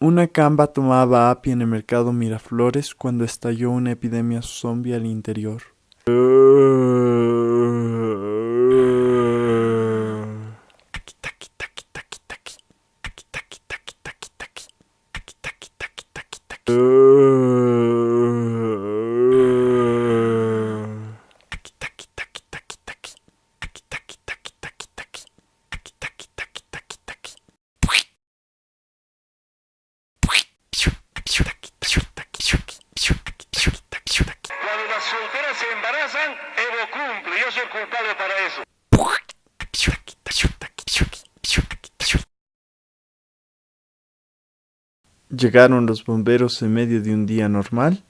Una camba tomaba api en el mercado Miraflores cuando estalló una epidemia zombie al interior. Solteras se embarazan, Evo cumple. Yo soy culpable para eso. Llegaron los bomberos en medio de un día normal